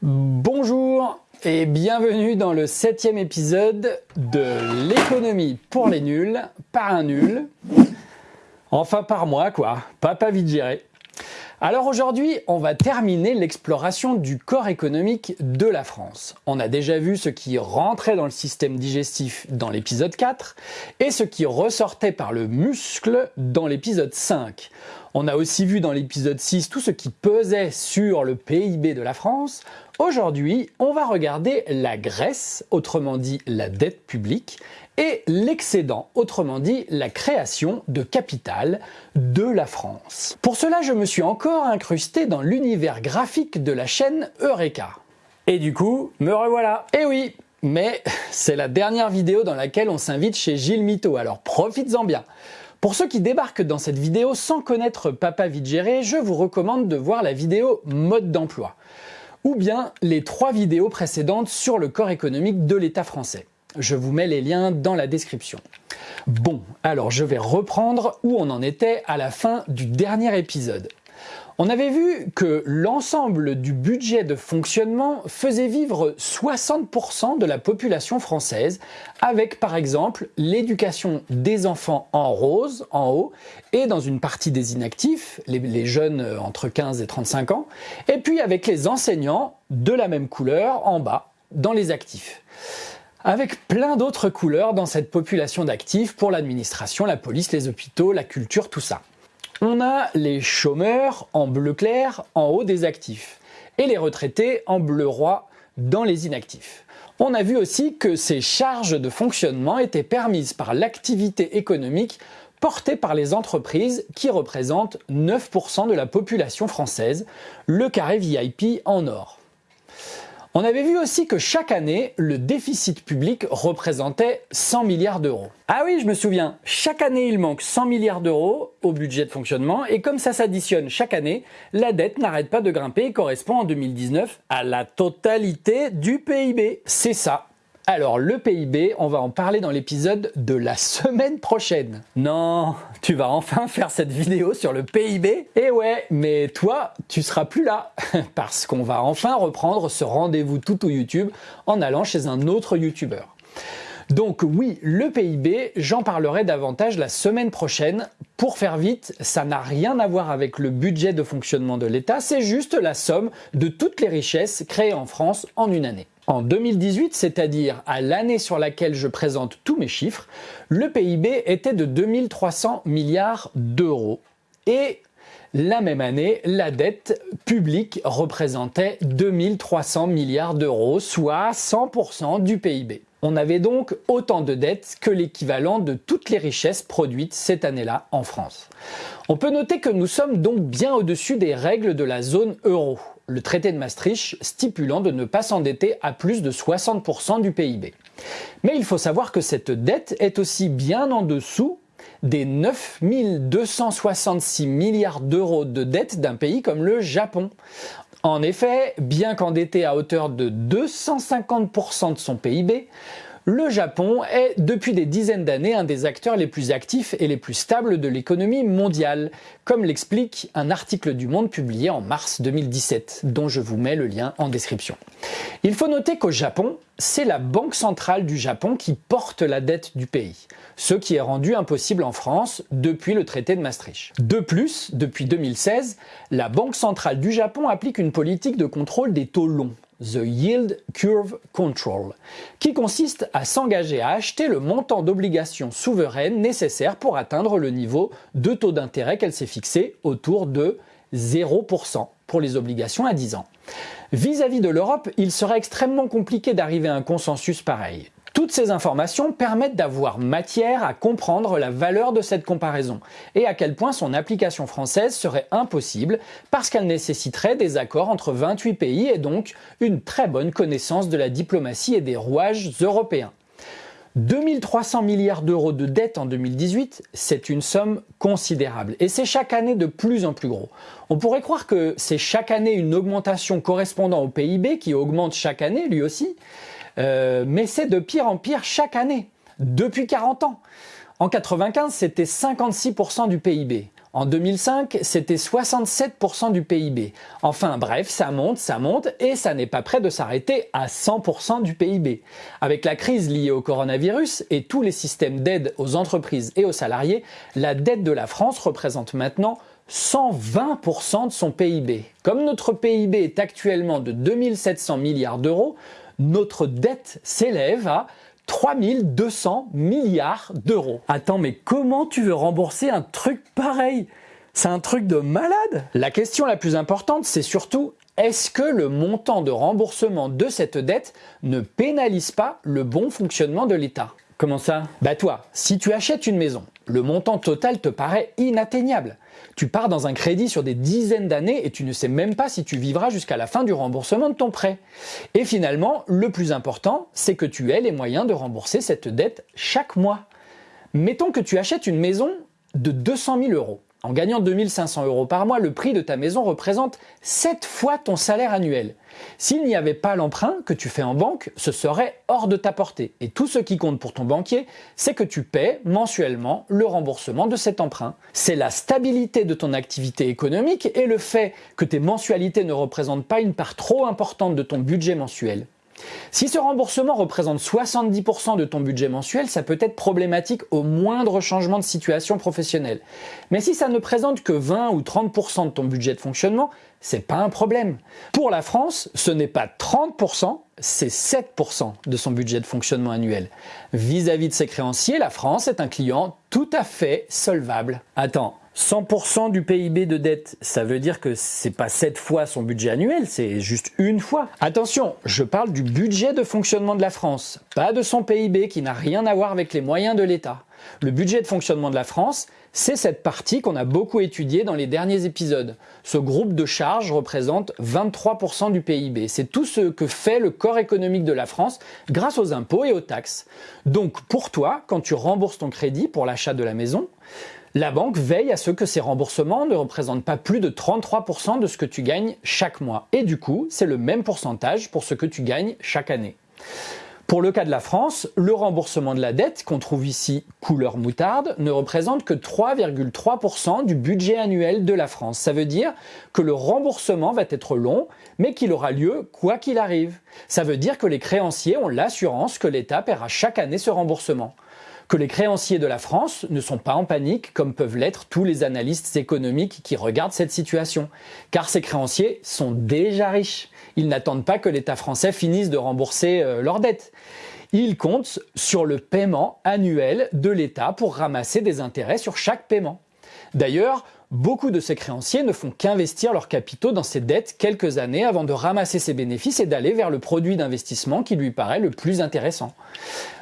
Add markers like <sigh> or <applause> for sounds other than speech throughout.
Bonjour et bienvenue dans le septième épisode de l'économie pour les nuls, par un nul. Enfin par moi quoi, papa vite géré. Alors aujourd'hui, on va terminer l'exploration du corps économique de la France. On a déjà vu ce qui rentrait dans le système digestif dans l'épisode 4 et ce qui ressortait par le muscle dans l'épisode 5. On a aussi vu dans l'épisode 6 tout ce qui pesait sur le PIB de la France. Aujourd'hui, on va regarder la graisse, autrement dit la dette publique, et l'excédent, autrement dit la création de capital de la France. Pour cela, je me suis encore incrusté dans l'univers graphique de la chaîne Eureka. Et du coup, me revoilà. Eh oui, mais <laughs> c'est la dernière vidéo dans laquelle on s'invite chez Gilles Mito, alors profites-en bien. Pour ceux qui débarquent dans cette vidéo sans connaître Papa Vite je vous recommande de voir la vidéo mode d'emploi ou bien les trois vidéos précédentes sur le corps économique de l'État français. Je vous mets les liens dans la description. Bon, alors je vais reprendre où on en était à la fin du dernier épisode. On avait vu que l'ensemble du budget de fonctionnement faisait vivre 60% de la population française, avec par exemple l'éducation des enfants en rose, en haut, et dans une partie des inactifs, les, jeunes entre 15 et 35 ans, et puis avec les enseignants de la même couleur en bas, dans les actifs avec plein d'autres couleurs dans cette population d'actifs pour l'administration, la police, les hôpitaux, la culture, tout ça. On a les chômeurs en bleu clair en haut des actifs et les retraités en bleu roi dans les inactifs. On a vu aussi que ces charges de fonctionnement étaient permises par l'activité économique portée par les entreprises qui représentent 9% de la population française, le carré VIP en or. On avait vu aussi que chaque année, le déficit public représentait 100 milliards d'euros. Ah oui, je me souviens, chaque année il manque 100 milliards d'euros au budget de fonctionnement et comme ça s'additionne chaque année, la dette n'arrête pas de grimper et correspond en 2019 à la totalité du PIB. C'est ça, alors le PIB, on va en parler dans l'épisode de la semaine prochaine. Non, tu vas enfin faire cette vidéo sur le PIB Eh ouais, mais toi, tu seras plus là, <laughs> parce qu'on va enfin reprendre ce rendez-vous tout au YouTube en allant chez un autre YouTuber. Donc oui, le PIB, j'en parlerai davantage la semaine prochaine. Pour faire vite, ça n'a rien à voir avec le budget de fonctionnement de l'État, c'est juste la somme de toutes les richesses créées en France en une année. En 2018, c'est-à-dire à, l'année sur laquelle je présente tous mes chiffres, le PIB était de 2300 milliards d'euros. Et la même année, la dette publique représentait 2300 milliards d'euros, soit 100% du PIB. On avait donc autant de dettes que l'équivalent de toutes les richesses produites cette année-là en France. On peut noter que nous sommes donc bien au-dessus des règles de la zone euro, le traité de Maastricht stipulant de ne pas s'endetter à plus de 60% du PIB. Mais il faut savoir que cette dette est aussi bien en dessous des 9 266 milliards d'euros de dette d'un pays comme le Japon. En effet, bien qu'endetté à hauteur de 250% de son PIB, le Japon est depuis des dizaines d'années un des acteurs les plus actifs et les plus stables de l'économie mondiale, comme l'explique un article du Monde publié en mars 2017, dont je vous mets le lien en description. Il faut noter qu'au Japon, c'est la Banque centrale du Japon qui porte la dette du pays, ce qui est rendu impossible en France depuis le traité de Maastricht. De plus, depuis 2016, la Banque centrale du Japon applique une politique de contrôle des taux longs, The Yield Curve Control, qui consiste à s'engager à acheter le montant d'obligations souveraines nécessaires pour atteindre le niveau de taux d'intérêt qu'elle s'est fixé autour de 0% pour les obligations à 10 ans. Vis-à-vis -vis de l'Europe, il serait extrêmement compliqué d'arriver à un consensus pareil. Toutes ces informations permettent d'avoir matière à comprendre la valeur de cette comparaison et à quel point son application française serait impossible parce qu'elle nécessiterait des accords entre 28 pays et donc une très bonne connaissance de la diplomatie et des rouages européens. 2300 milliards d'euros de dette en 2018, c'est une somme considérable et c'est chaque année de plus en plus gros. On pourrait croire que c'est chaque année une augmentation correspondant au PIB qui augmente chaque année lui aussi, euh, mais c'est de pire en pire chaque année, depuis 40 ans. En 95, c'était 56% du PIB. En 2005, c'était 67% du PIB. Enfin bref, ça monte, ça monte et ça n'est pas prêt de s'arrêter à 100% du PIB. Avec la crise liée au coronavirus et tous les systèmes d'aide aux entreprises et aux salariés, la dette de la France représente maintenant 120% de son PIB. Comme notre PIB est actuellement de 2700 milliards d'euros, notre dette s'élève à 3200 milliards d'euros. Attends, mais comment tu veux rembourser un truc pareil? C'est un truc de malade? La question la plus importante, c'est surtout est-ce que le montant de remboursement de cette dette ne pénalise pas le bon fonctionnement de l'État? Comment ça? Bah toi, si tu achètes une maison, le montant total te paraît inatteignable. Tu pars dans un crédit sur des dizaines d'années et tu ne sais même pas si tu vivras jusqu'à la fin du remboursement de ton prêt. Et finalement, le plus important, c'est que tu aies les moyens de rembourser cette dette chaque mois. Mettons que tu achètes une maison de 200 000 euros. En gagnant 2500 euros par mois, le prix de ta maison représente 7 fois ton salaire annuel. S'il n'y avait pas l'emprunt que tu fais en banque, ce serait hors de ta portée. Et tout ce qui compte pour ton banquier, c'est que tu paies mensuellement le remboursement de cet emprunt. C'est la stabilité de ton activité économique et le fait que tes mensualités ne représentent pas une part trop importante de ton budget mensuel. Si ce remboursement représente 70% de ton budget mensuel, ça peut être problématique au moindre changement de situation professionnelle. Mais si ça ne présente que 20 ou 30% de ton budget de fonctionnement, c'est pas un problème. Pour la France, ce n'est pas 30%, c'est 7% de son budget de fonctionnement annuel. Vis-à-vis -vis de ses créanciers, la France est un client tout à fait solvable. Attends, 100% du PIB de dette, ça veut dire que c'est pas 7 fois son budget annuel, c'est juste une fois. Attention, je parle du budget de fonctionnement de la France, pas de son PIB qui n'a rien à voir avec les moyens de l'État. Le budget de fonctionnement de la France, c'est cette partie qu'on a beaucoup étudiée dans les derniers épisodes. Ce groupe de charges représente 23% du PIB. C'est tout ce que fait le corps économique de la France grâce aux impôts et aux taxes. Donc pour toi, quand tu rembourses ton crédit pour l'achat de la maison, la banque veille à ce que ces remboursements ne représentent pas plus de 33% de ce que tu gagnes chaque mois. Et du coup, c'est le même pourcentage pour ce que tu gagnes chaque année. Pour le cas de la France, le remboursement de la dette, qu'on trouve ici couleur moutarde, ne représente que 3,3% du budget annuel de la France. Ça veut dire que le remboursement va être long, mais qu'il aura lieu quoi qu'il arrive. Ça veut dire que les créanciers ont l'assurance que l'État paiera chaque année ce remboursement que les créanciers de la France ne sont pas en panique comme peuvent l'être tous les analystes économiques qui regardent cette situation. Car ces créanciers sont déjà riches. Ils n'attendent pas que l'État français finisse de rembourser euh, leurs dettes. Ils comptent sur le paiement annuel de l'État pour ramasser des intérêts sur chaque paiement. D'ailleurs, beaucoup de ces créanciers ne font qu'investir leurs capitaux dans ces dettes quelques années avant de ramasser ses bénéfices et d'aller vers le produit d'investissement qui lui paraît le plus intéressant.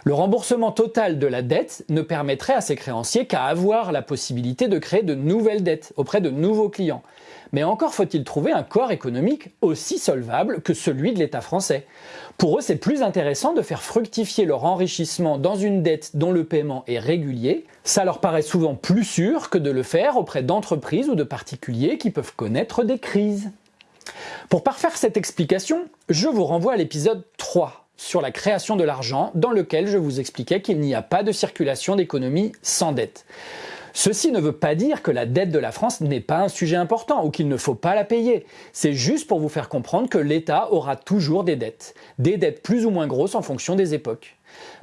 Le remboursement total de la dette ne permettrait à ces créanciers qu'à avoir la possibilité de créer de nouvelles dettes auprès de nouveaux clients. Mais encore faut-il trouver un corps économique aussi solvable que celui de l'État français. Pour eux, c'est plus intéressant de faire fructifier leur enrichissement dans une dette dont le paiement est régulier. Ça leur paraît souvent plus sûr que de le faire auprès d'entreprises ou de particuliers qui peuvent connaître des crises. Pour parfaire cette explication, je vous renvoie à l'épisode 3 sur la création de l'argent dans lequel je vous expliquais qu'il n'y a pas de circulation d'économie sans dette. Ceci ne veut pas dire que la dette de la France n'est pas un sujet important ou qu'il ne faut pas la payer. C'est juste pour vous faire comprendre que l'État aura toujours des dettes. Des dettes plus ou moins grosses en fonction des époques.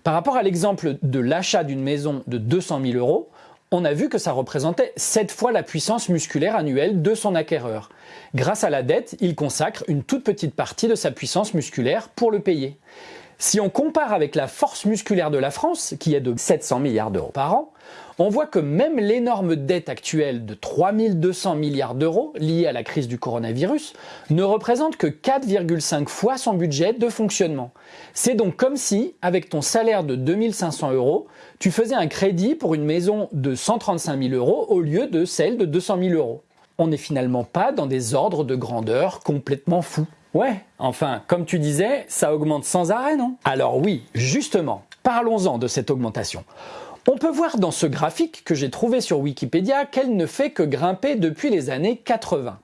Par rapport à l'exemple de l'achat d'une maison de 200 000 euros, on a vu que ça représentait 7 fois la puissance musculaire annuelle de son acquéreur. Grâce à la dette, il consacre une toute petite partie de sa puissance musculaire pour le payer. Si on compare avec la force musculaire de la France, qui est de 700 milliards d'euros par an, on voit que même l'énorme dette actuelle de 3200 milliards d'euros liée à la crise du coronavirus ne représente que 4,5 fois son budget de fonctionnement. C'est donc comme si, avec ton salaire de 2500 euros, tu faisais un crédit pour une maison de 135 000 euros au lieu de celle de 200 000 euros. On n'est finalement pas dans des ordres de grandeur complètement fous. Ouais, enfin, comme tu disais, ça augmente sans arrêt, non? Alors oui, justement, parlons-en de cette augmentation. On peut voir dans ce graphique que j'ai trouvé sur Wikipédia qu'elle ne fait que grimper depuis les années 80.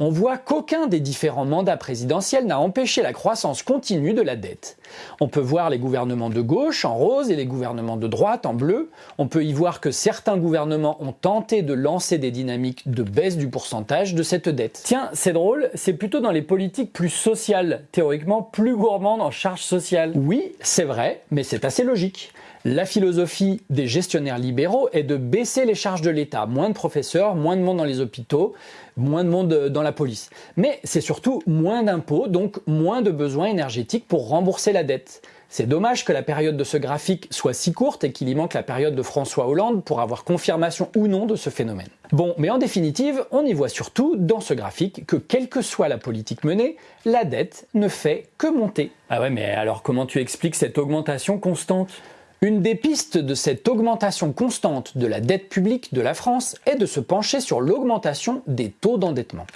on voit qu'aucun des différents mandats présidentiels n'a empêché la croissance continue de la dette. On peut voir les gouvernements de gauche en rose et les gouvernements de droite en bleu. On peut y voir que certains gouvernements ont tenté de lancer des dynamiques de baisse du pourcentage de cette dette. Tiens, c'est drôle, c'est plutôt dans les politiques plus sociales, théoriquement plus gourmandes en charges sociales. Oui, c'est vrai, mais c'est assez logique. La philosophie des gestionnaires libéraux est de baisser les charges de l'État. Moins de professeurs, moins de monde dans les hôpitaux, moins de monde euh, dans la police. Mais c'est surtout moins d'impôts, donc moins de besoins énergétiques pour rembourser la dette. C'est dommage que la période de ce graphique soit si courte et qu'il y manque la période de François Hollande pour avoir confirmation ou non de ce phénomène. Bon, mais en définitive, on y voit surtout dans ce graphique que quelle que soit la politique menée, la dette ne fait que monter. Ah ouais, mais alors comment tu expliques cette augmentation constante? Une des pistes de cette augmentation constante de la dette publique de la France est de se pencher sur l'augmentation des taux d'endettement.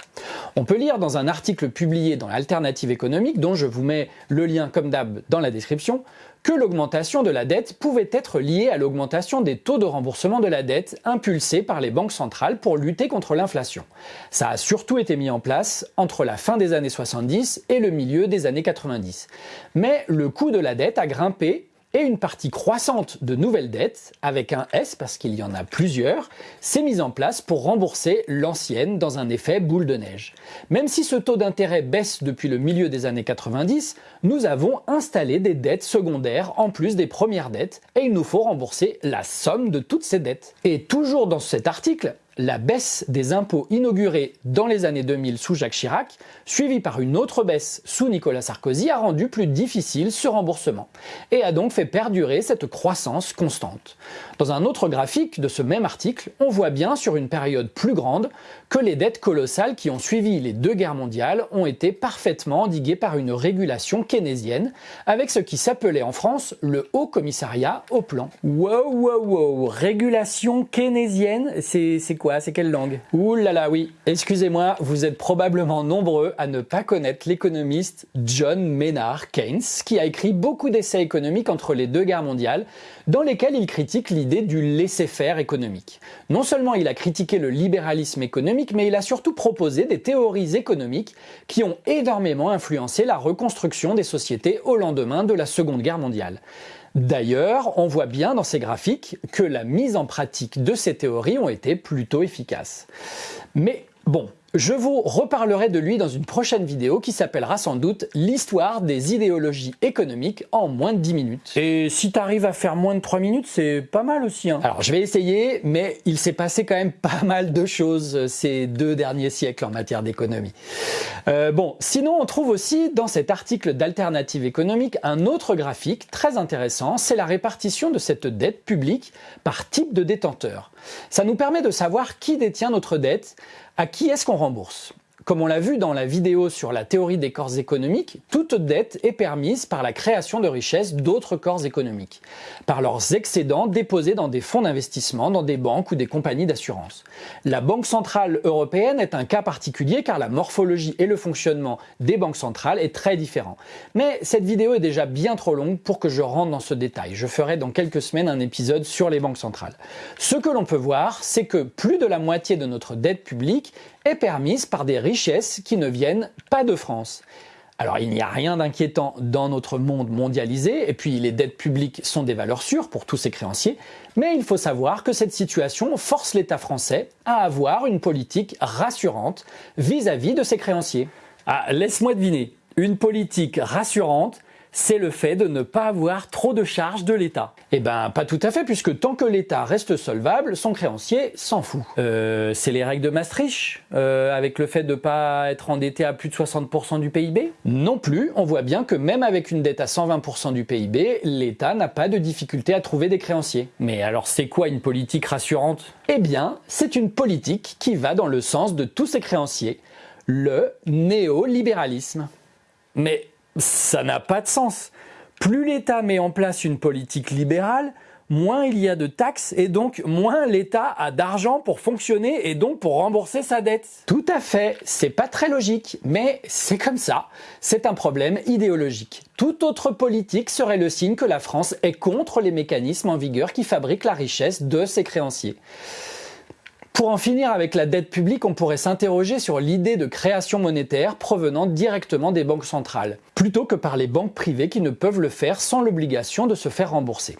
On peut lire dans un article publié dans l'Alternative économique, dont je vous mets le lien comme d'hab dans la description, que l'augmentation de la dette pouvait être liée à l'augmentation des taux de remboursement de la dette impulsés par les banques centrales pour lutter contre l'inflation. Ça a surtout été mis en place entre la fin des années 70 et le milieu des années 90. Mais le coût de la dette a grimpé et une partie croissante de nouvelles dettes, avec un S parce qu'il y en a plusieurs, s'est mise en place pour rembourser l'ancienne dans un effet boule de neige. Même si ce taux d'intérêt baisse depuis le milieu des années 90, nous avons installé des dettes secondaires en plus des premières dettes et il nous faut rembourser la somme de toutes ces dettes. Et toujours dans cet article, la baisse des impôts inaugurée dans les années 2000 sous Jacques Chirac, suivie par une autre baisse sous Nicolas Sarkozy, a rendu plus difficile ce remboursement et a donc fait perdurer cette croissance constante. Dans un autre graphique de ce même article, on voit bien sur une période plus grande que les dettes colossales qui ont suivi les deux guerres mondiales ont été parfaitement endiguées par une régulation keynésienne, avec ce qui s'appelait en France le Haut Commissariat au Plan. Wow, wow, wow, régulation keynésienne, c'est C'est quelle langue Ouh là là, oui. Excusez-moi, vous êtes probablement nombreux à ne pas connaître l'économiste John Maynard Keynes, qui a écrit beaucoup d'essais économiques entre les deux guerres mondiales, dans lesquels il critique l'idée du laisser-faire économique. Non seulement il a critiqué le libéralisme économique, mais il a surtout proposé des théories économiques qui ont énormément influencé la reconstruction des sociétés au lendemain de la Seconde Guerre mondiale. D'ailleurs, on voit bien dans ces graphiques que la mise en pratique de ces théories ont été plutôt efficaces. Mais bon, je vous reparlerai de lui dans une prochaine vidéo qui s'appellera sans doute l'histoire des idéologies économiques en moins de 10 minutes. Et si t'arrives à faire moins de 3 minutes, c'est pas mal aussi. Hein. Alors je vais essayer, mais il s'est passé quand même pas mal de choses ces deux derniers siècles en matière d'économie. Euh, bon, sinon on trouve aussi dans cet article d'Alternative économique un autre graphique très intéressant, c'est la répartition de cette dette publique par type de détenteur. Ça nous permet de savoir qui détient notre dette, à qui est-ce qu'on rembourse? Comme on l'a vu dans la vidéo sur la théorie des corps économiques, toute dette est permise par la création de richesses d'autres corps économiques, par leurs excédents déposés dans des fonds d'investissement, dans des banques ou des compagnies d'assurance. La Banque Centrale Européenne est un cas particulier car la morphologie et le fonctionnement des banques centrales est très différent. Mais cette vidéo est déjà bien trop longue pour que je rentre dans ce détail. Je ferai dans quelques semaines un épisode sur les banques centrales. Ce que l'on peut voir, c'est que plus de la moitié de notre dette publique est permise par des richesses qui ne viennent pas de France. Alors il n'y a rien d'inquiétant dans notre monde mondialisé, et puis les dettes publiques sont des valeurs sûres pour tous ces créanciers, mais il faut savoir que cette situation force l'État français à avoir une politique rassurante vis-à-vis -vis de ses créanciers. Ah, laisse-moi deviner, une politique rassurante, c'est le fait de ne pas avoir trop de charges de l'État. Eh ben, pas tout à fait, puisque tant que l'État reste solvable, son créancier s'en fout. Euh, c'est les règles de Maastricht, euh, avec le fait de ne pas être endetté à plus de 60% du PIB Non plus, on voit bien que même avec une dette à 120% du PIB, l'État n'a pas de difficulté à trouver des créanciers. Mais alors c'est quoi une politique rassurante? Eh bien, c'est une politique qui va dans le sens de tous ses créanciers, le néolibéralisme. Mais ça n'a pas de sens. Plus l'État met en place une politique libérale, moins il y a de taxes et donc moins l'État a d'argent pour fonctionner et donc pour rembourser sa dette. Tout à fait, c'est pas très logique, mais c'est comme ça. C'est un problème idéologique. Toute autre politique serait le signe que la France est contre les mécanismes en vigueur qui fabriquent la richesse de ses créanciers. Pour en finir avec la dette publique, on pourrait s'interroger sur l'idée de création monétaire provenant directement des banques centrales, plutôt que par les banques privées qui ne peuvent le faire sans l'obligation de se faire rembourser.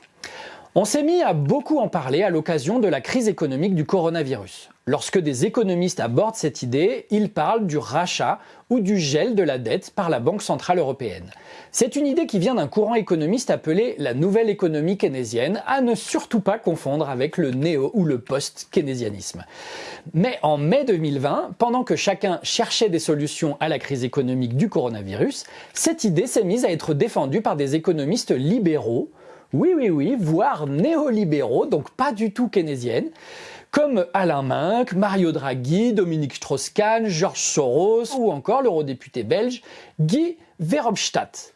On s'est mis à beaucoup en parler à l'occasion de la crise économique du coronavirus. Lorsque des économistes abordent cette idée, ils parlent du rachat ou du gel de la dette par la Banque Centrale Européenne. C'est une idée qui vient d'un courant économiste appelé la nouvelle économie keynésienne, à ne surtout pas confondre avec le néo ou le post-keynésianisme. Mais en mai 2020, pendant que chacun cherchait des solutions à la crise économique du coronavirus, cette idée s'est mise à être défendue par des économistes libéraux, oui, oui, oui, voire néolibéraux, donc pas du tout keynésiennes, comme Alain Minck, Mario Draghi, Dominique Strauss-Kahn, Georges Soros ou encore l'eurodéputé belge Guy Verhofstadt.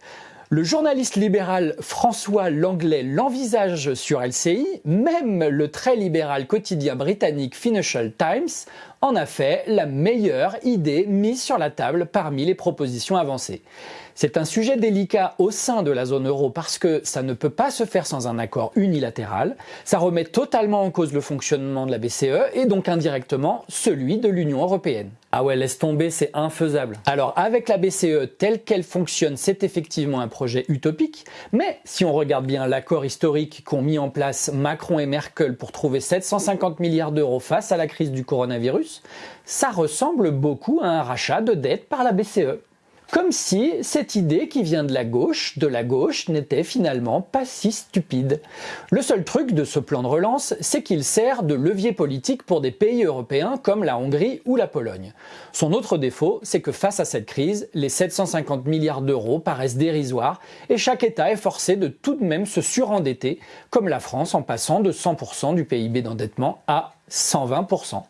Le journaliste libéral François Langlais l'envisage sur LCI, même le très libéral quotidien britannique Financial Times en a fait la meilleure idée mise sur la table parmi les propositions avancées. C'est un sujet délicat au sein de la zone euro parce que ça ne peut pas se faire sans un accord unilatéral. Ça remet totalement en cause le fonctionnement de la BCE et donc indirectement celui de l'Union européenne. Ah ouais, laisse tomber, c'est infaisable. Alors avec la BCE telle qu'elle fonctionne, c'est effectivement un projet utopique, mais si on regarde bien l'accord historique qu'ont mis en place Macron et Merkel pour trouver 750 milliards d'euros face à la crise du coronavirus, ça ressemble beaucoup à un rachat de dette par la BCE. Comme si cette idée qui vient de la gauche, de la gauche, n'était finalement pas si stupide. Le seul truc de ce plan de relance, c'est qu'il sert de levier politique pour des pays européens comme la Hongrie ou la Pologne. Son autre défaut, c'est que face à cette crise, les 750 milliards d'euros paraissent dérisoires et chaque État est forcé de tout de même se surendetter, comme la France en passant de 100% du PIB d'endettement à 120%.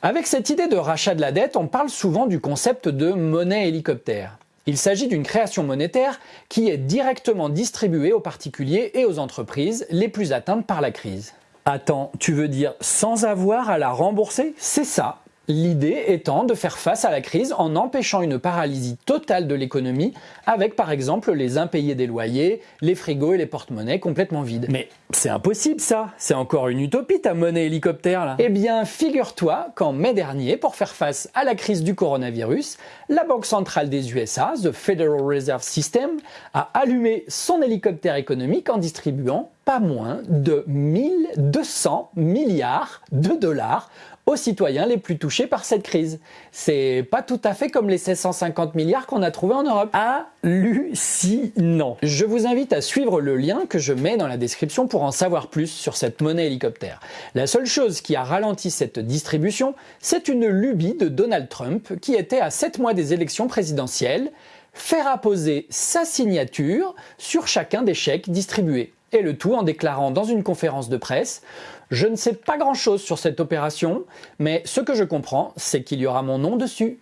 Avec cette idée de rachat de la dette, on parle souvent du concept de monnaie hélicoptère. Il s'agit d'une création monétaire qui est directement distribuée aux particuliers et aux entreprises les plus atteintes par la crise. Attends, tu veux dire sans avoir à la rembourser? C'est ça, L'idée étant de faire face à la crise en empêchant une paralysie totale de l'économie avec par exemple les impayés des loyers, les frigos et les porte-monnaies complètement vides. Mais c'est impossible ça C'est encore une utopie ta monnaie hélicoptère là Eh bien figure-toi qu'en mai dernier, pour faire face à la crise du coronavirus, la Banque centrale des USA, The Federal Reserve System, a allumé son hélicoptère économique en distribuant pas moins de 1200 milliards de dollars aux citoyens les plus touchés par cette crise. C'est pas tout à fait comme les 750 milliards qu'on a trouvés en Europe. Hallucinant. Je vous invite à suivre le lien que je mets dans la description pour en savoir plus sur cette monnaie hélicoptère. La seule chose qui a ralenti cette distribution, c'est une lubie de Donald Trump qui était à 7 mois des élections présidentielles faire apposer sa signature sur chacun des chèques distribués. Et le tout en déclarant dans une conférence de presse je ne sais pas grand-chose sur cette opération, mais ce que je comprends, c'est qu'il y aura mon nom dessus.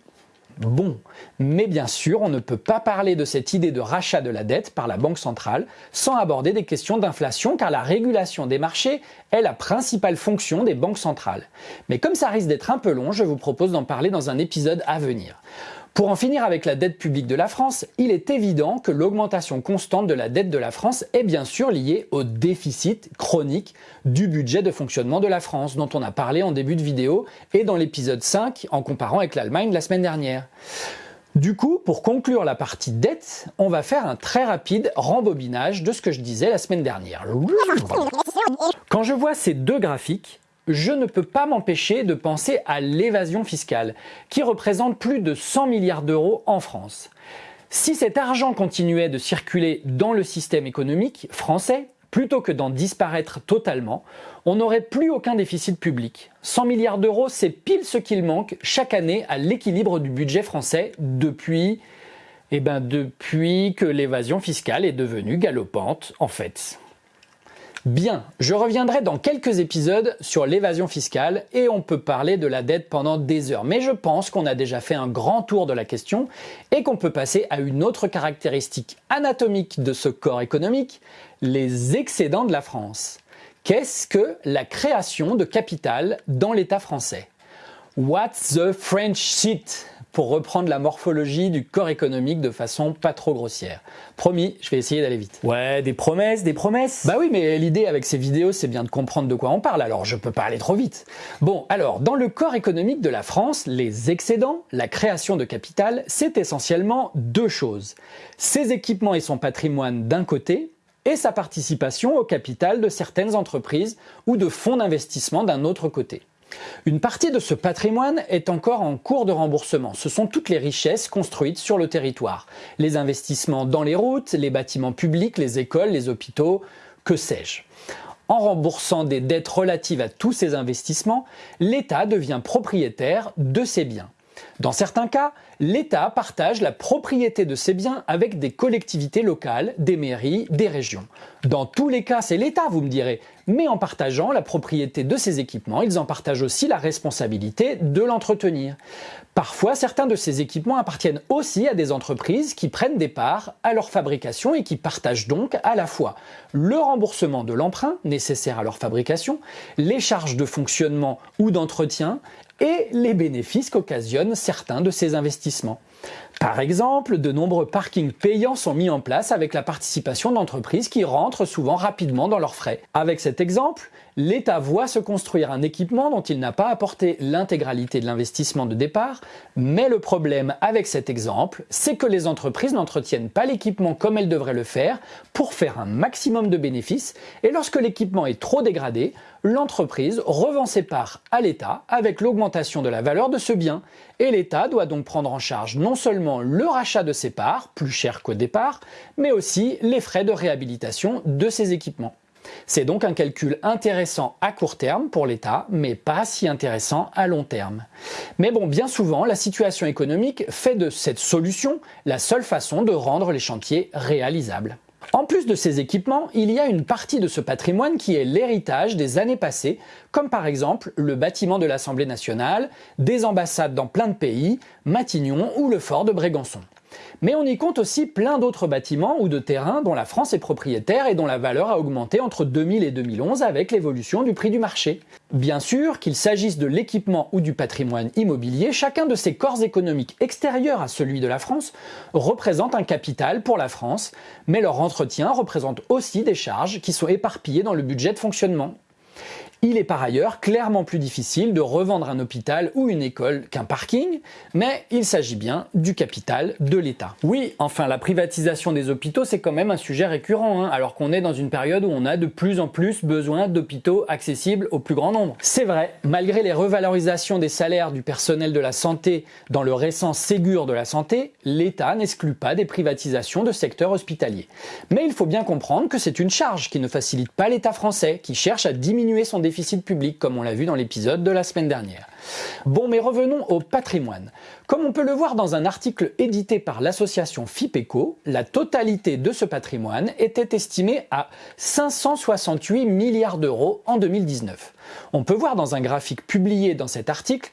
Bon, mais bien sûr, on ne peut pas parler de cette idée de rachat de la dette par la Banque centrale sans aborder des questions d'inflation car la régulation des marchés est la principale fonction des banques centrales. Mais comme ça risque d'être un peu long, je vous propose d'en parler dans un épisode à venir. Pour en finir avec la dette publique de la France, il est évident que l'augmentation constante de la dette de la France est bien sûr liée au déficit chronique du budget de fonctionnement de la France, dont on a parlé en début de vidéo et dans l'épisode 5 en comparant avec l'Allemagne la semaine dernière. Du coup, pour conclure la partie dette, on va faire un très rapide rembobinage de ce que je disais la semaine dernière. Quand je vois ces deux graphiques, je ne peux pas m'empêcher de penser à l'évasion fiscale, qui représente plus de 100 milliards d'euros en France. Si cet argent continuait de circuler dans le système économique français, plutôt que d'en disparaître totalement, on n'aurait plus aucun déficit public. 100 milliards d'euros, c'est pile ce qu'il manque chaque année à l'équilibre du budget français depuis, eh ben depuis que l'évasion fiscale est devenue galopante en fait. Bien, je reviendrai dans quelques épisodes sur l'évasion fiscale et on peut parler de la dette pendant des heures. Mais je pense qu'on a déjà fait un grand tour de la question et qu'on peut passer à une autre caractéristique anatomique de ce corps économique, les excédents de la France. Qu'est-ce que la création de capital dans l'État français? What's the French shit? Pour reprendre la morphologie du corps économique de façon pas trop grossière. Promis, je vais essayer d'aller vite. Ouais, des promesses, des promesses Bah oui, mais l'idée avec ces vidéos, c'est bien de comprendre de quoi on parle, alors je peux pas aller trop vite. Bon, alors, dans le corps économique de la France, les excédents, la création de capital, c'est essentiellement deux choses. Ses équipements et son patrimoine d'un côté, et sa participation au capital de certaines entreprises ou de fonds d'investissement d'un autre côté. Une partie de ce patrimoine est encore en cours de remboursement. Ce sont toutes les richesses construites sur le territoire. Les investissements dans les routes, les bâtiments publics, les écoles, les hôpitaux, que sais-je. En remboursant des dettes relatives à tous ces investissements, l'État devient propriétaire de ces biens. Dans certains cas, l'État partage la propriété de ces biens avec des collectivités locales, des mairies, des régions. Dans tous les cas, c'est l'État, vous me direz, mais en partageant la propriété de ces équipements, ils en partagent aussi la responsabilité de l'entretenir. Parfois, certains de ces équipements appartiennent aussi à des entreprises qui prennent des parts à leur fabrication et qui partagent donc à la fois le remboursement de l'emprunt nécessaire à leur fabrication, les charges de fonctionnement ou d'entretien et les bénéfices qu'occasionnent certains de ces investissements. Par exemple, de nombreux parkings payants sont mis en place avec la participation d'entreprises qui rentrent souvent rapidement dans leurs frais. Avec cet exemple, l'État voit se construire un équipement dont il n'a pas apporté l'intégralité de l'investissement de départ, mais le problème avec cet exemple, c'est que les entreprises n'entretiennent pas l'équipement comme elles devraient le faire pour faire un maximum de bénéfices, et lorsque l'équipement est trop dégradé, l'entreprise revend ses parts à l'État avec l'augmentation de la valeur de ce bien, et l'État doit donc prendre en charge non seulement le rachat de ses parts, plus cher qu'au départ, mais aussi les frais de réhabilitation de ses équipements. C'est donc un calcul intéressant à court terme pour l'État, mais pas si intéressant à long terme. Mais bon, bien souvent, la situation économique fait de cette solution la seule façon de rendre les chantiers réalisables. En plus de ces équipements, il y a une partie de ce patrimoine qui est l'héritage des années passées, comme par exemple le bâtiment de l'Assemblée nationale, des ambassades dans plein de pays, Matignon ou le fort de Brégançon. Mais on y compte aussi plein d'autres bâtiments ou de terrains dont la France est propriétaire et dont la valeur a augmenté entre 2000 et 2011 avec l'évolution du prix du marché. Bien sûr, qu'il s'agisse de l'équipement ou du patrimoine immobilier, chacun de ces corps économiques extérieurs à celui de la France représente un capital pour la France, mais leur entretien représente aussi des charges qui sont éparpillées dans le budget de fonctionnement. Il est par ailleurs clairement plus difficile de revendre un hôpital ou une école qu'un parking, mais il s'agit bien du capital de l'État. Oui, enfin la privatisation des hôpitaux c'est quand même un sujet récurrent, hein, alors qu'on est dans une période où on a de plus en plus besoin d'hôpitaux accessibles au plus grand nombre. C'est vrai, malgré les revalorisations des salaires du personnel de la santé dans le récent Ségur de la santé, l'État n'exclut pas des privatisations de secteurs hospitaliers. Mais il faut bien comprendre que c'est une charge qui ne facilite pas l'État français, qui cherche à diminuer son déficit public, comme on l'a vu dans l'épisode de la semaine dernière. Bon, mais revenons au patrimoine. Comme on peut le voir dans un article édité par l'association FIPECO, la totalité de ce patrimoine était estimée à 568 milliards d'euros en 2019. On peut voir dans un graphique publié dans cet article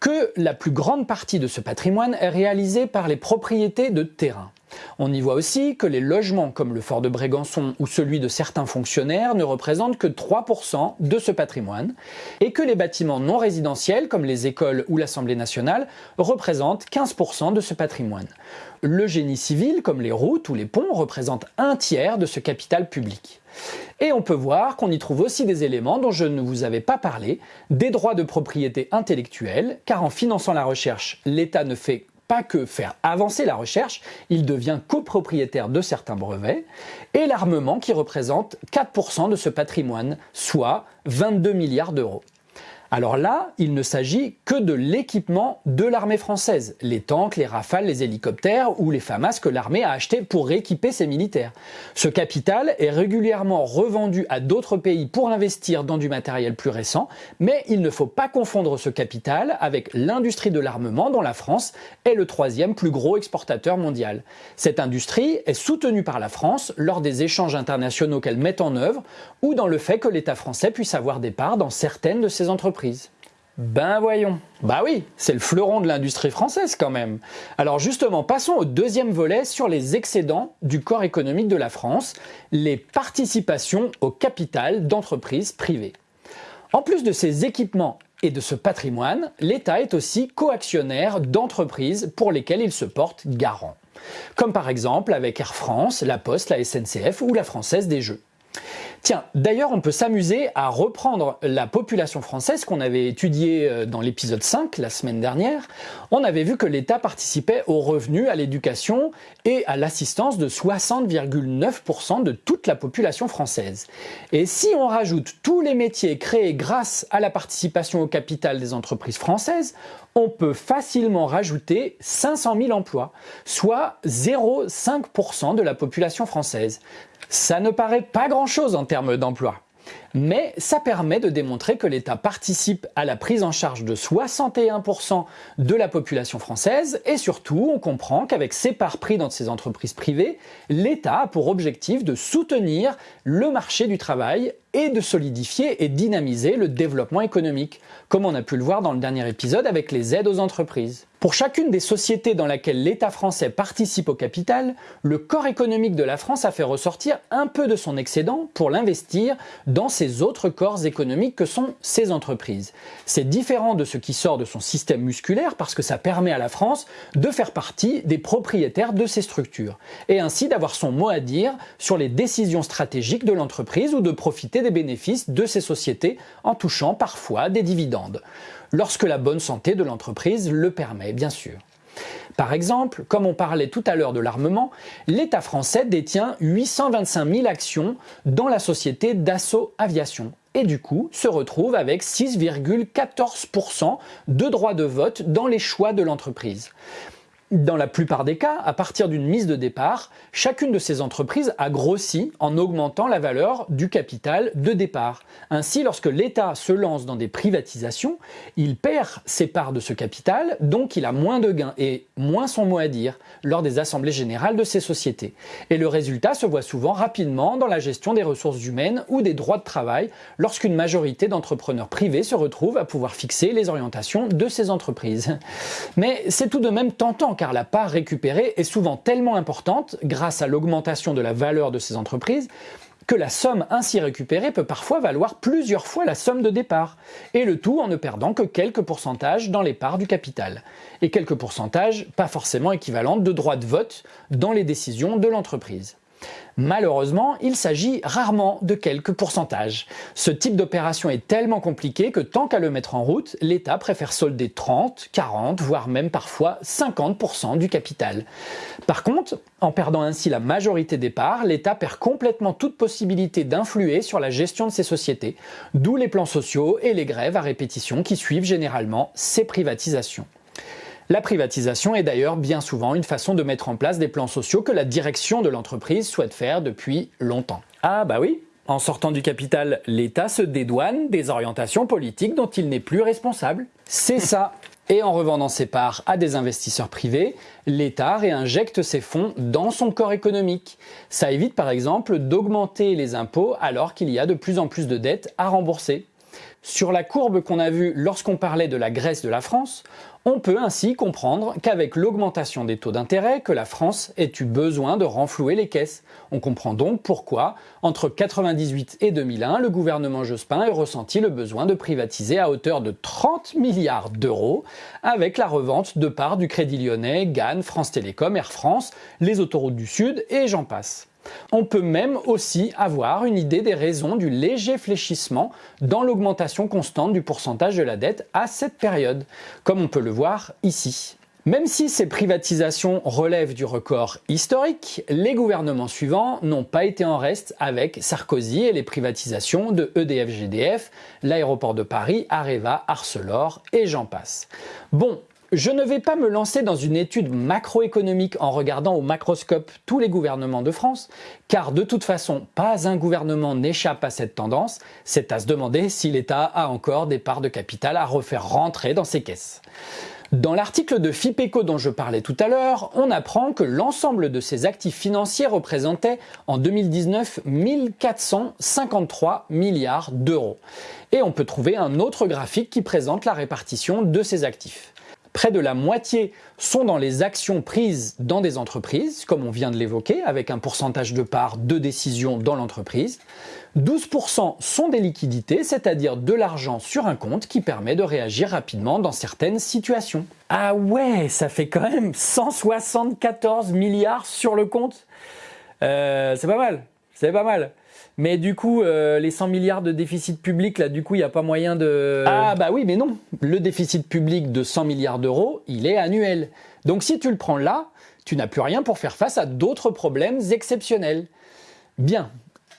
que la plus grande partie de ce patrimoine est réalisée par les propriétés de terrain. On y voit aussi que les logements comme le fort de Brégançon ou celui de certains fonctionnaires ne représentent que 3% de ce patrimoine et que les bâtiments non résidentiels comme les écoles ou l'Assemblée nationale représentent 15% de ce patrimoine. Le génie civil comme les routes ou les ponts représentent un tiers de ce capital public. Et on peut voir qu'on y trouve aussi des éléments dont je ne vous avais pas parlé, des droits de propriété intellectuelle, car en finançant la recherche, l'État ne fait pas que faire avancer la recherche, il devient copropriétaire de certains brevets, et l'armement qui représente 4% de ce patrimoine, soit 22 milliards d'euros. Alors là, il ne s'agit que de l'équipement de l'armée française, les tanks, les rafales, les hélicoptères ou les FAMAS que l'armée a achetés pour équiper ses militaires. Ce capital est régulièrement revendu à d'autres pays pour investir dans du matériel plus récent, mais il ne faut pas confondre ce capital avec l'industrie de l'armement dont la France est le troisième plus gros exportateur mondial. Cette industrie est soutenue par la France lors des échanges internationaux qu'elle met en œuvre ou dans le fait que l'État français puisse avoir des parts dans certaines de ses entreprises. Ben voyons. Bah oui, c'est le fleuron de l'industrie française quand même. Alors justement, passons au deuxième volet sur les excédents du corps économique de la France, les participations au capital d'entreprises privées. En plus de ces équipements et de ce patrimoine, l'État est aussi coactionnaire d'entreprises pour lesquelles il se porte garant. Comme par exemple avec Air France, la Poste, la SNCF ou la Française des Jeux. Tiens, d'ailleurs, on peut s'amuser à reprendre la population française qu'on avait étudiée euh, dans l'épisode 5 la semaine dernière. On avait vu que l'État participait aux revenus, à l'éducation et à l'assistance de 60,9% de toute la population française. Et si on rajoute tous les métiers créés grâce à la participation au capital des entreprises françaises, on peut facilement rajouter 500 000 emplois, soit 0,5% de la population française. Ça ne paraît pas grand-chose en termes d'emploi. Mais ça permet de démontrer que l'État participe à la prise en charge de 61% de la population française et surtout on comprend qu'avec ses parts pris dans ces entreprises privées, l'État a pour objectif de soutenir le marché du travail et de solidifier et dynamiser le développement économique, comme on a pu le voir dans le dernier épisode avec les aides aux entreprises. Pour chacune des sociétés dans laquelle l'État français participe au capital, le corps économique de la France a fait ressortir un peu de son excédent pour l'investir dans ces autres corps économiques que sont ces entreprises. C'est différent de ce qui sort de son système musculaire parce que ça permet à la France de faire partie des propriétaires de ces structures et ainsi d'avoir son mot à dire sur les décisions stratégiques de l'entreprise ou de profiter bénéfices de ces sociétés en touchant parfois des dividendes lorsque la bonne santé de l'entreprise le permet, bien sûr. Par exemple, comme on parlait tout à l'heure de l'armement, l'État français détient 825 000 actions dans la société Dassault Aviation et du coup se retrouve avec 6,14% de droits de vote dans les choix de l'entreprise. Dans la plupart des cas, à partir d'une mise de départ, chacune de ces entreprises a grossi en augmentant la valeur du capital de départ. Ainsi, lorsque l'État se lance dans des privatisations, il perd ses parts de ce capital, donc il a moins de gains et moins son mot à dire lors des assemblées générales de ces sociétés. Et le résultat se voit souvent rapidement dans la gestion des ressources humaines ou des droits de travail lorsqu'une majorité d'entrepreneurs privés se retrouvent à pouvoir fixer les orientations de ces entreprises. Mais c'est tout de même tentant car la part récupérée est souvent tellement importante grâce à l'augmentation de la valeur de ces entreprises que la somme ainsi récupérée peut parfois valoir plusieurs fois la somme de départ, et le tout en ne perdant que quelques pourcentages dans les parts du capital, et quelques pourcentages pas forcément équivalents de droits de vote dans les décisions de l'entreprise. Malheureusement, il s'agit rarement de quelques pourcentages. Ce type d'opération est tellement compliqué que tant qu'à le mettre en route, l'État préfère solder 30, 40, voire même parfois 50% du capital. Par contre, en perdant ainsi la majorité des parts, l'État perd complètement toute possibilité d'influer sur la gestion de ces sociétés, d'où les plans sociaux et les grèves à répétition qui suivent généralement ces privatisations. La privatisation est d'ailleurs bien souvent une façon de mettre en place des plans sociaux que la direction de l'entreprise souhaite faire depuis longtemps. Ah bah oui, en sortant du capital, l'État se dédouane des orientations politiques dont il n'est plus responsable. C'est ça. Et en revendant ses parts à des investisseurs privés, l'État réinjecte ses fonds dans son corps économique. Ça évite par exemple d'augmenter les impôts alors qu'il y a de plus en plus de dettes à rembourser. Sur la courbe qu'on a vue lorsqu'on parlait de la Grèce de la France, on peut ainsi comprendre qu'avec l'augmentation des taux d'intérêt, que la France ait eu besoin de renflouer les caisses. On comprend donc pourquoi, entre 1998 et 2001, le gouvernement Jospin ait ressenti le besoin de privatiser à hauteur de 30 milliards d'euros avec la revente de parts du Crédit Lyonnais, GAN, France Télécom, Air France, les autoroutes du Sud et j'en passe. On peut même aussi avoir une idée des raisons du léger fléchissement dans l'augmentation constante du pourcentage de la dette à cette période, comme on peut le voir ici. Même si ces privatisations relèvent du record historique, les gouvernements suivants n'ont pas été en reste avec Sarkozy et les privatisations de EDF-GDF, l'aéroport de Paris, Areva, Arcelor et j'en passe. Bon, je ne vais pas me lancer dans une étude macroéconomique en regardant au macroscope tous les gouvernements de France, car de toute façon, pas un gouvernement n'échappe à cette tendance, c'est à se demander si l'État a encore des parts de capital à refaire rentrer dans ses caisses. Dans l'article de FIPECO dont je parlais tout à l'heure, on apprend que l'ensemble de ces actifs financiers représentait en 2019 1453 milliards d'euros. Et on peut trouver un autre graphique qui présente la répartition de ces actifs. Près de la moitié sont dans les actions prises dans des entreprises, comme on vient de l'évoquer, avec un pourcentage de part de décision dans l'entreprise. 12% sont des liquidités, c'est-à-dire de l'argent sur un compte qui permet de réagir rapidement dans certaines situations. Ah ouais, ça fait quand même 174 milliards sur le compte. Euh, c'est pas mal, c'est pas mal. Mais du coup, euh, les 100 milliards de déficit public, là, du coup, il n'y a pas moyen de... Ah bah oui, mais non. Le déficit public de 100 milliards d'euros, il est annuel. Donc si tu le prends là, tu n'as plus rien pour faire face à d'autres problèmes exceptionnels. Bien,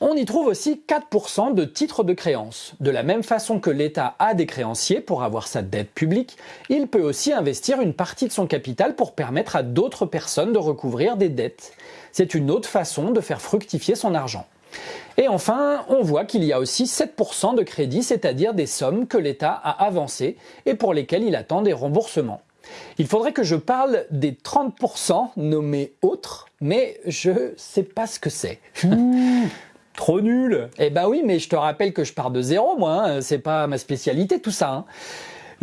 on y trouve aussi 4% de titres de créance. De la même façon que l'État a des créanciers pour avoir sa dette publique, il peut aussi investir une partie de son capital pour permettre à d'autres personnes de recouvrir des dettes. C'est une autre façon de faire fructifier son argent. Et enfin, on voit qu'il y a aussi 7% de crédit, c'est-à-dire des sommes que l'État a avancées et pour lesquelles il attend des remboursements. Il faudrait que je parle des 30% nommés autres, mais je sais pas ce que c'est. <laughs> Trop nul Eh ben oui, mais je te rappelle que je pars de zéro, moi, hein. c'est pas ma spécialité tout ça. Hein.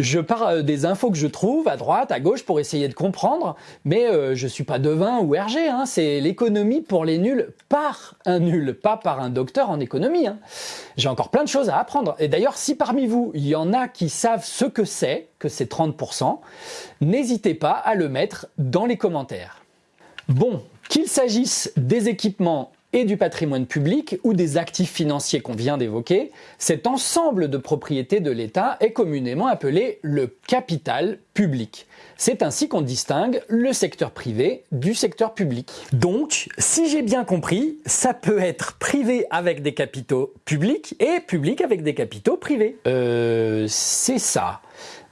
Je pars euh, des infos que je trouve à droite, à gauche pour essayer de comprendre, mais euh, je suis pas devin ou RG, hein. c'est l'économie pour les nuls par un nul, pas par un docteur en économie. Hein. J'ai encore plein de choses à apprendre. Et d'ailleurs, si parmi vous, il y en a qui savent ce que c'est, que c'est 30%, n'hésitez pas à le mettre dans les commentaires. Bon, qu'il s'agisse des équipements et du patrimoine public ou des actifs financiers qu'on vient d'évoquer, cet ensemble de propriétés de l'État est communément appelé le capital public. C'est ainsi qu'on distingue le secteur privé du secteur public. Donc, si j'ai bien compris, ça peut être privé avec des capitaux publics et public avec des capitaux privés. Euh, c'est ça.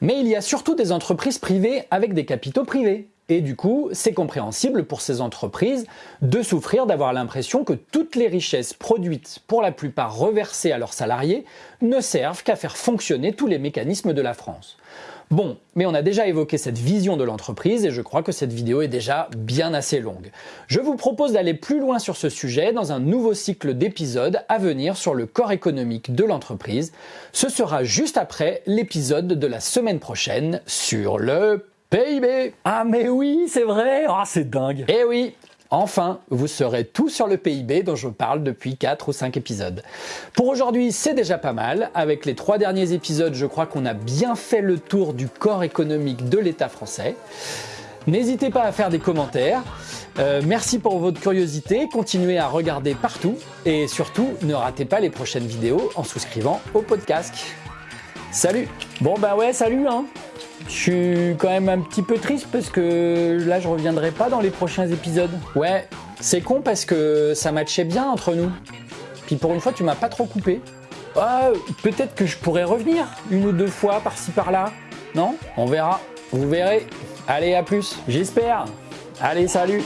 Mais il y a surtout des entreprises privées avec des capitaux privés. Et du coup, c'est compréhensible pour ces entreprises de souffrir d'avoir l'impression que toutes les richesses produites, pour la plupart reversées à leurs salariés, ne servent qu'à faire fonctionner tous les mécanismes de la France. Bon, mais on a déjà évoqué cette vision de l'entreprise et je crois que cette vidéo est déjà bien assez longue. Je vous propose d'aller plus loin sur ce sujet dans un nouveau cycle d'épisodes à venir sur le corps économique de l'entreprise. Ce sera juste après l'épisode de la semaine prochaine sur le PIB Ah mais oui, c'est vrai Ah c'est dingue Eh oui Enfin, vous saurez tout sur le PIB dont je parle depuis 4 ou 5 épisodes. Pour aujourd'hui, c'est déjà pas mal. Avec les trois derniers épisodes, je crois qu'on a bien fait le tour du corps économique de l'État français. N'hésitez pas à faire des commentaires. Euh, merci pour votre curiosité, continuez à regarder partout et surtout ne ratez pas les prochaines vidéos en souscrivant au podcast. Salut Bon bah ouais, salut hein je suis quand même un petit peu triste parce que là je reviendrai pas dans les prochains épisodes. Ouais, c'est con parce que ça matchait bien entre nous. Puis pour une fois tu m'as pas trop coupé. Ah, peut-être que je pourrais revenir une ou deux fois par-ci par-là. Non? On verra. Vous verrez. Allez, à plus. J'espère. Allez, salut